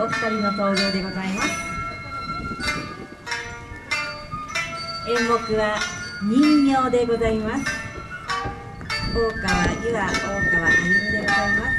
お二人の登場でございます。演目は人形でございます。大川由和大川歩でございます。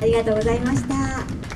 ありがとうございました。